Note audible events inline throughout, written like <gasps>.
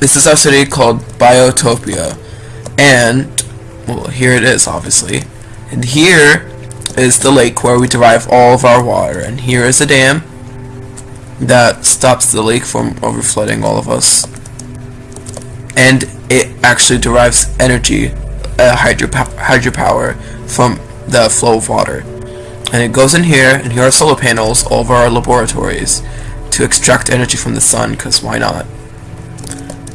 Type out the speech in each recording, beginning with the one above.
this is our city called Biotopia. And, well, here it is, obviously. And here is the lake where we derive all of our water. And here is a dam that stops the lake from overflooding all of us. And it actually derives energy, uh, hydropower, hydropower from the flow of water. And it goes in here, and here are solar panels all over our laboratories to extract energy from the sun, because why not?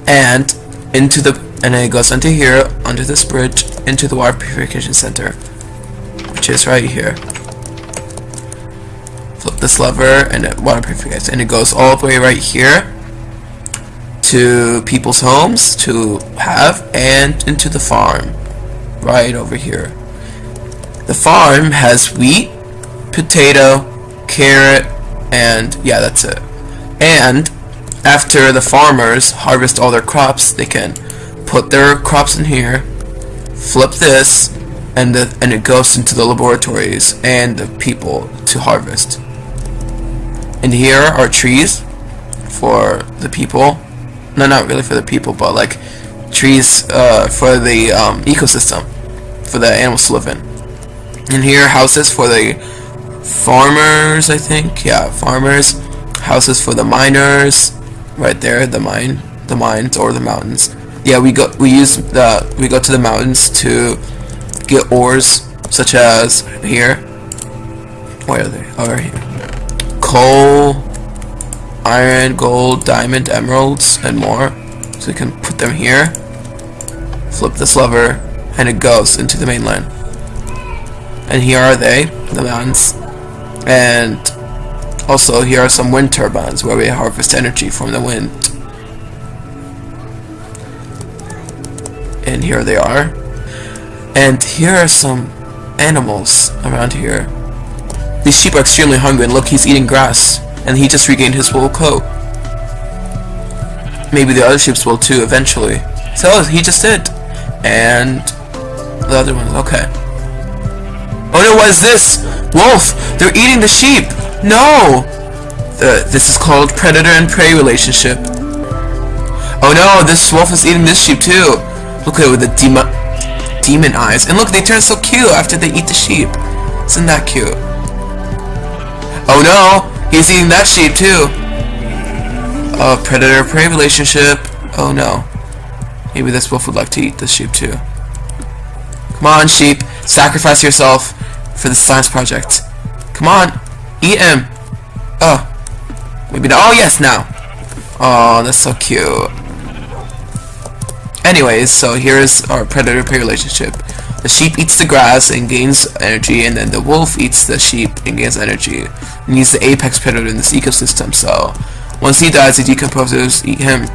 And into the and then it goes under here, under this bridge, into the water purification center, which is right here. Flip this lever, and it water purification, and it goes all the way right here to people's homes to have, and into the farm, right over here. The farm has wheat, potato, carrot, and yeah, that's it. And after the farmers harvest all their crops, they can put their crops in here, flip this, and the, and it goes into the laboratories and the people to harvest. And here are trees for the people. No, not really for the people, but like trees uh, for the um, ecosystem, for the animals to live in. And here houses for the farmers, I think. Yeah, farmers. Houses for the miners. Right there, the mine, the mines or the mountains. Yeah, we go. We use the. We go to the mountains to get ores, such as here. Where are they? Oh, right here. Coal, iron, gold, diamond, emeralds, and more. So we can put them here. Flip this lever, and it goes into the mainland. And here are they, the mountains. And also here are some wind turbines where we harvest energy from the wind. And here they are. And here are some animals around here. These sheep are extremely hungry and look he's eating grass. And he just regained his wool coat. Maybe the other sheep will too eventually. So he just did. And the other ones, okay. Oh no, what is this? Wolf! They're eating the sheep! No! The, this is called predator and prey relationship. Oh no, this wolf is eating this sheep too. Look at it with the demon, demon eyes. And look, they turn so cute after they eat the sheep. Isn't that cute? Oh no! He's eating that sheep too. Oh, predator-prey relationship. Oh no. Maybe this wolf would like to eat this sheep too. Come on, sheep. Sacrifice yourself for the science project. Come on. Him. Oh. Maybe not. Oh, yes, now. Oh, that's so cute. Anyways, so here's our predator-prey relationship. The sheep eats the grass and gains energy, and then the wolf eats the sheep and gains energy. And he's the apex predator in this ecosystem, so once he dies, the decomposers eat him.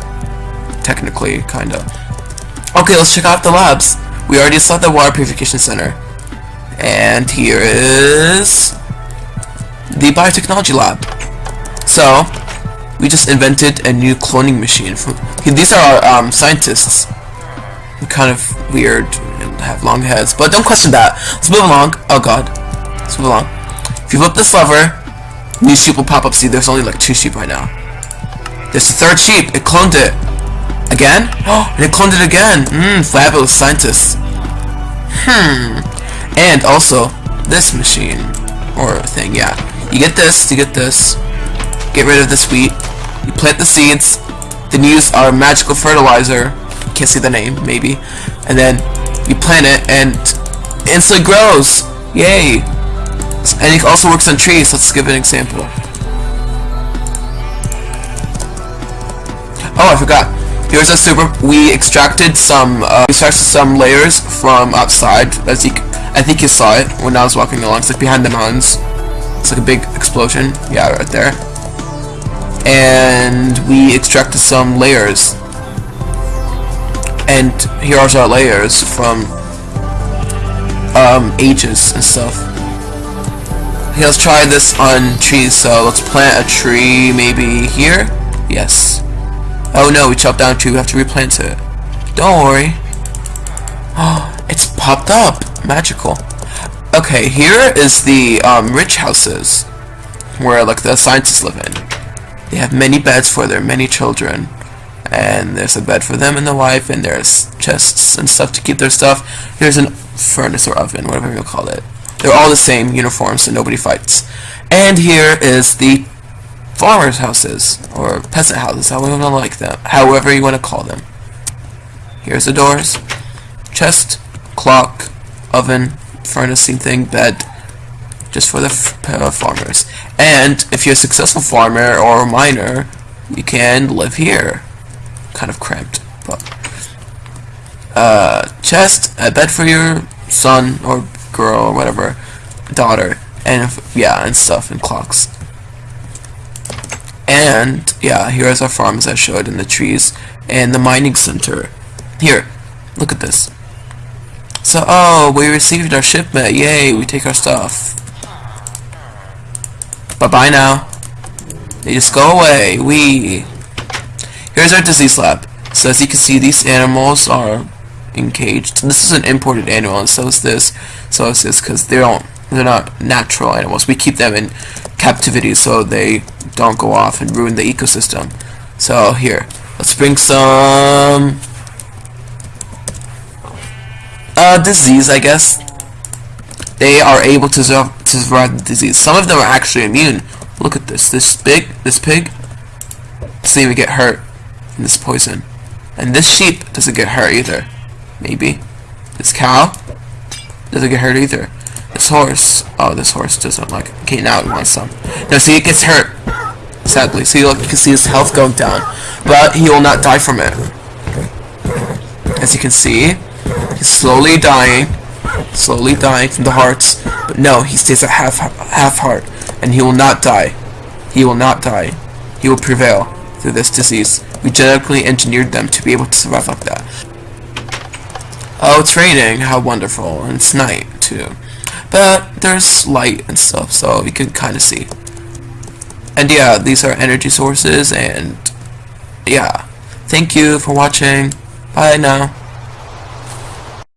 Technically, kinda. Okay, let's check out the labs. We already saw the water purification center. And here is the biotechnology lab. So, we just invented a new cloning machine. These are our um, scientists. They're kind of weird and have long heads, but don't question that. Let's move along. Oh god. Let's move along. If you flip this lever, new sheep will pop up. See, there's only like two sheep right now. There's the third sheep. It cloned it. Again? Oh, <gasps> and it cloned it again. Mmm, fabulous scientists. Hmm. And also, this machine. Or thing, yeah. You get this, you get this. Get rid of this wheat. You plant the seeds. Then use our magical fertilizer. Can't see the name, maybe. And then you plant it and instantly grows. Yay. And it also works on trees. Let's give an example. Oh, I forgot. Here's a super. We extracted some. Uh, we extracted some layers from outside. As you, I think you saw it when I was walking along. It's like behind the mountains. It's like a big explosion. Yeah, right there. And we extracted some layers. And here are our layers from um, ages and stuff. Okay, let's try this on trees. So let's plant a tree maybe here. Yes. Oh no, we chopped down a tree. We have to replant it. Don't worry. Oh, <gasps> it's popped up. Magical. Okay, here is the um, rich houses where like the scientists live in. They have many beds for their many children. and there's a bed for them and the wife, and there's chests and stuff to keep their stuff. There's a furnace or oven, whatever you call it. They're all the same uniform, so nobody fights. And here is the farmers' houses, or peasant houses, however you want to like them, however you want to call them. Here's the doors, chest, clock, oven, furnace, same thing, bed, just for the uh, farmers. And if you're a successful farmer or miner, you can live here. Kind of cramped, but uh, chest, a bed for your son or girl or whatever, daughter, and if, yeah, and stuff and clocks. And yeah, here's our farms I showed in the trees and the mining center. Here, look at this. So, oh, we received our shipment. Yay, we take our stuff. Bye-bye now. They just go away. We. Here's our disease lab. So as you can see, these animals are encaged. This is an imported animal, and so is this. So is this, because they don't, they're not natural animals. We keep them in captivity so they don't go off and ruin the ecosystem. So here, let's bring some uh, disease, I guess. They are able to, survive, to survive the disease. Some of them are actually immune. Look at this. This pig, this pig, doesn't even get hurt in this poison. And this sheep doesn't get hurt either. Maybe. This cow doesn't get hurt either. This horse, oh, this horse doesn't like it. Okay, now it wants some. No, see, it gets hurt. Sadly. See, look, you can see his health going down. But he will not die from it. As you can see, Slowly dying, slowly dying from the hearts. But no, he stays at half half heart, and he will not die. He will not die. He will prevail through this disease. We genetically engineered them to be able to survive like that. Oh, it's raining. How wonderful. And it's night, too. But there's light and stuff, so you can kind of see. And yeah, these are energy sources, and yeah. Thank you for watching. Bye now.